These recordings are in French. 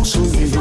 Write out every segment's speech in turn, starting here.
consumindo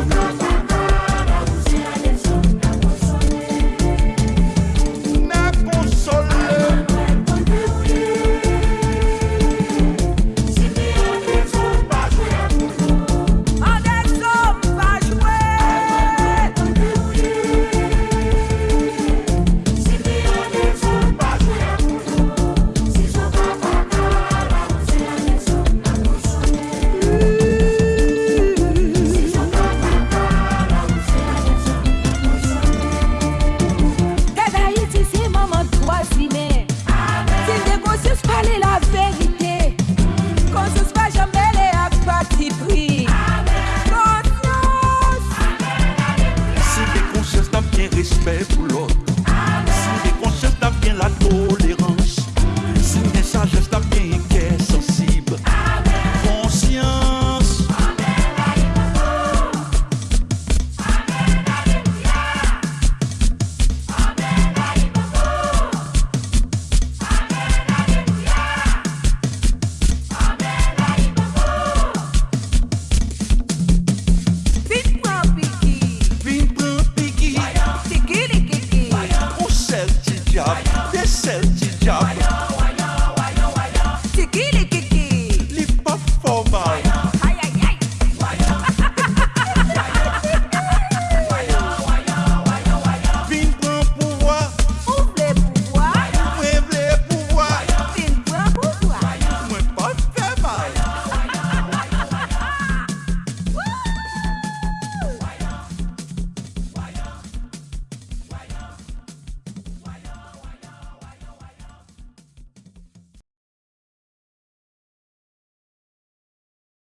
respect pour l'autre. Si des consciences bien la tolérance.